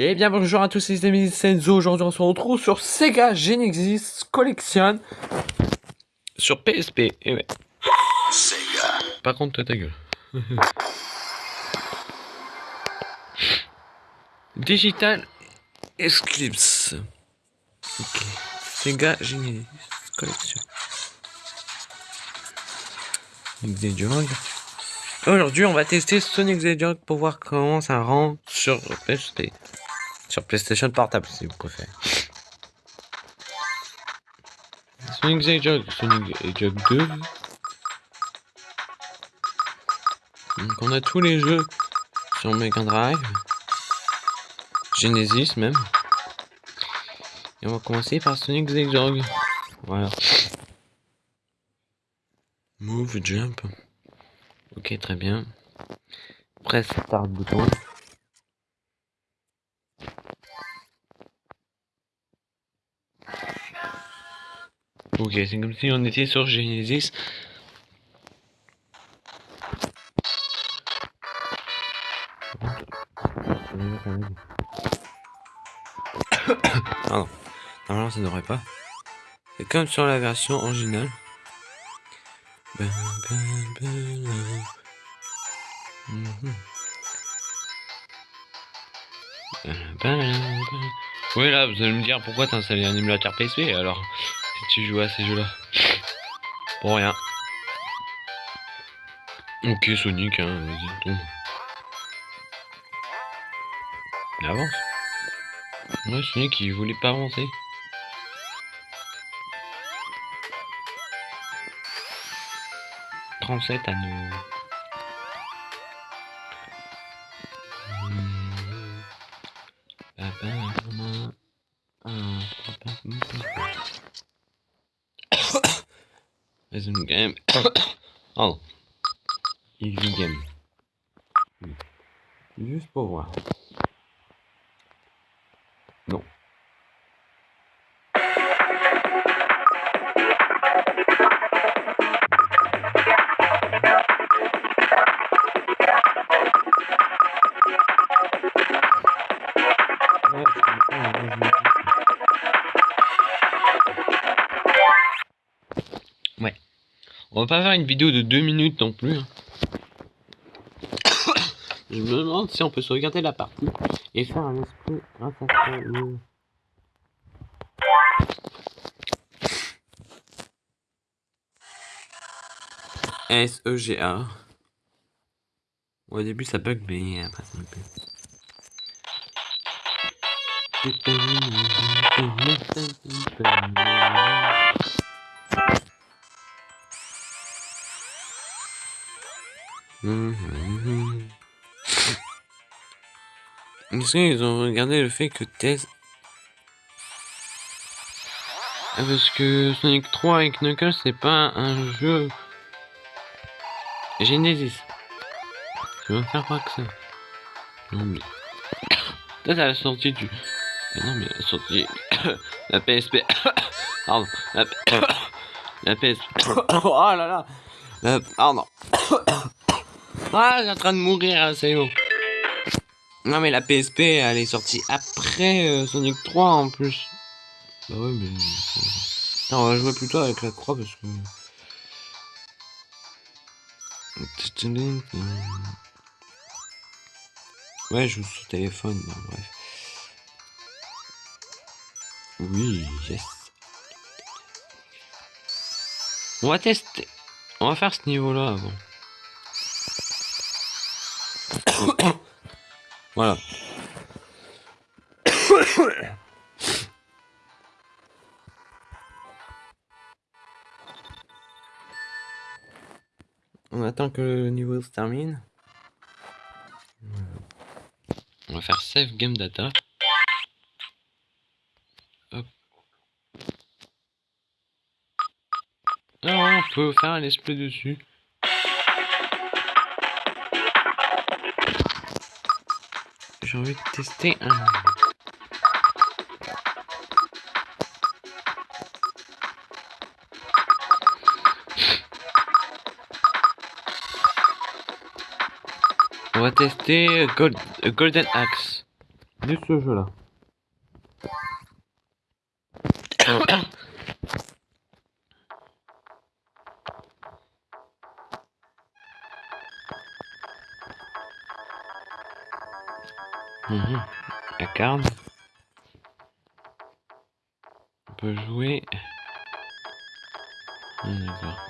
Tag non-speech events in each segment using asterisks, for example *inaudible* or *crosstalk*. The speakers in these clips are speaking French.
Et bien bonjour à tous les amis, c'est Enzo, aujourd'hui on se retrouve sur Sega Genesis Collection sur PSP, et ouais. Sega. Par contre ta gueule. *laughs* Digital Eclipse. Ok. Sega Genesis Collection. Xediog. Aujourd'hui, on va tester Sonic Hedgehog pour voir comment ça rend sur PSP. Sur PlayStation Portable, si vous préférez. Sonic Hedgehog, Sonic Hedgehog 2. Donc on a tous les jeux sur Mega Drive. Genesis même. Et on va commencer par Sonic Hedgehog. Voilà. Move, jump. Ok, très bien. Presse start bouton. Ok, c'est comme si on était sur Genesis. *coughs* Pardon. Normalement, ça ne devrait pas. C'est comme sur la version originale. Ben, ben, ben. Mhm. Oui, là, vous allez me dire pourquoi t'as installé un émulateur PSP alors? Tu joues à ces jeux-là. Pour rien. Ok, Sonic, hein, vas-y, tombe. Il avance. Ouais, Sonic, il voulait pas avancer. Trente-sept à nous. Resume game. *coughs* oh. Easy game. Hmm. Juste pour voir. Non. On va pas faire une vidéo de 2 minutes non plus. hein. *coughs* Je me demande si on peut sauvegarder la partie et faire un esprit grâce S-E-G-A. Au début ça bug mais après ça me plaît. Est-ce qu'ils ont regardé le fait que Tess... Ah, parce que Sonic 3 et Knuckles, c'est pas un jeu... Genesis. Vas me faire croire que ça. Non mais... À la sortie du... Non mais la sortie... *coughs* la PSP... *coughs* Pardon. La, *coughs* la PSP... oh là là la... Pardon. Ah, j'ai en train de mourir, hein, c'est bon. Non, mais la PSP, elle est sortie après euh, Sonic 3 en plus. Bah ouais, mais. Non, on va jouer plutôt avec la croix parce que. Ouais, je joue sur téléphone, bon, bref. Oui, yes. On va tester. On va faire ce niveau-là avant. *coughs* Voilà. *coughs* On attend que le niveau se termine. On va faire save game data. Hop. Ah ouais, on peut faire un let's play dessus. J'ai envie de tester un. On va tester Gold, Golden Axe. de ce jeu-là. Mhm. La carte. On peut jouer. D'accord.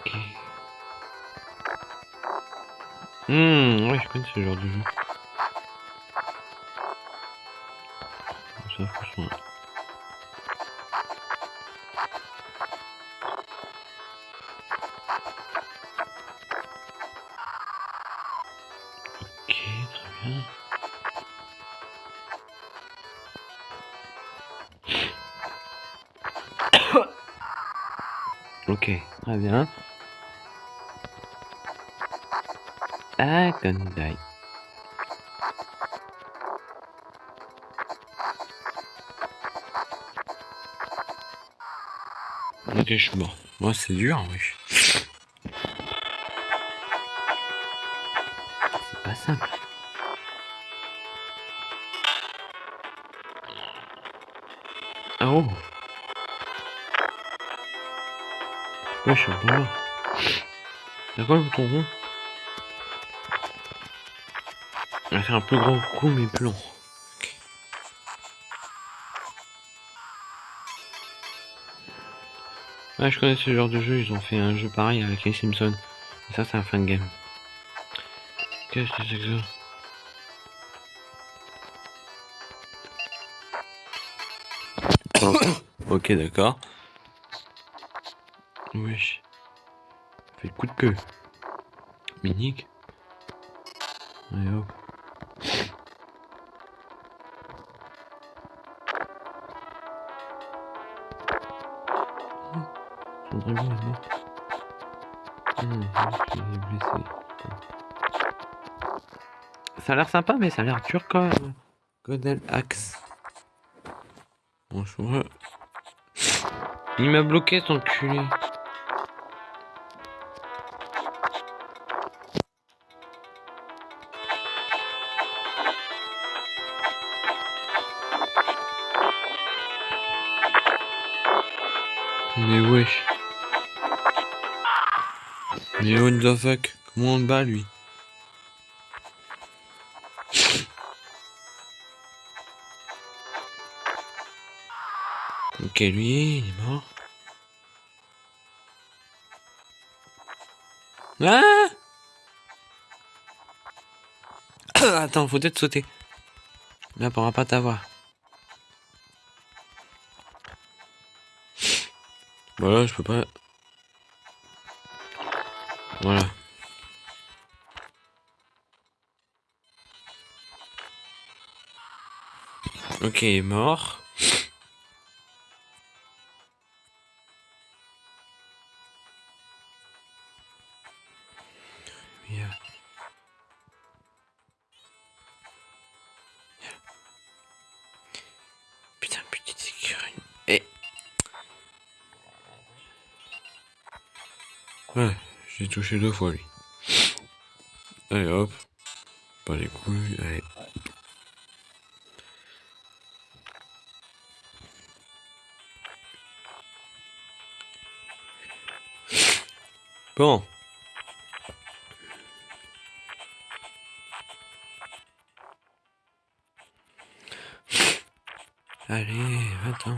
Ok. Hmm, ouais, je connais ce genre de jeu. Ça, franchement. Ok, très bien. Ah, Gundai. Ok, je suis mort. Moi, c'est dur, wesh. C'est pas simple. Ah oh Ouais, je suis encore là. D'accord, le bouton rond On va faire un plus grand coup, mais plus long. Ouais, je connais ce genre de jeu, ils ont fait un jeu pareil avec les Simpsons. Et ça, c'est un fan game. Qu'est-ce que c'est que ça? *coughs* Ok, d'accord. Wesh. Fait le coup de queue. Minique. Allez hop. Blessé. Ça a l'air sympa, mais ça a l'air dur quand même. Godel Axe. Bonjour. Il m'a bloqué son culé. Mais wesh. Mais what the fuck? Comment on le bat lui? Ok, lui, il est mort. Ah *coughs* Attends, faut peut-être sauter. Là, on pourra pas t'avoir. Voilà, je peux pas. Voilà. Ok, mort. Ouais, j'ai touché deux fois lui. Allez hop. Pas les couilles, allez. Bon. Allez, attends.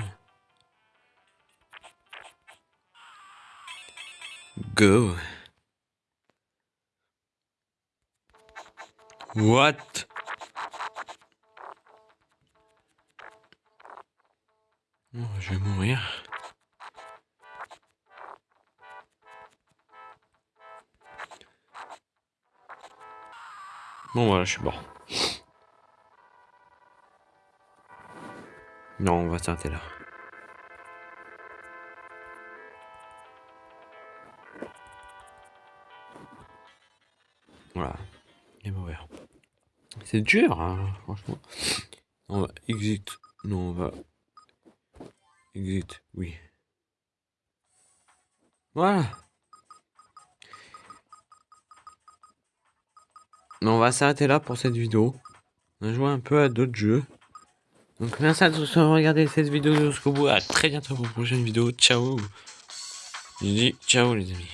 Go. What? Oh, je vais mourir. Bon voilà, je suis mort. Non, on va s'arrêter là. C'est dur, hein, franchement. On va exit. Non, on va. Exit, oui. Voilà. On va s'arrêter là pour cette vidéo. On a joué un peu à d'autres jeux. Donc merci à tous d'avoir regardé cette vidéo jusqu'au bout. À très bientôt pour une prochaine vidéo. Ciao. Je dis ciao les amis.